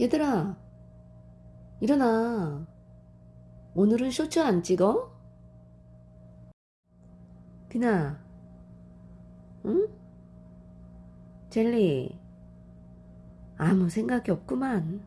얘들아, 일어나. 오늘은 쇼츠 안 찍어? 비나, 응? 젤리, 아무 생각이 없구만.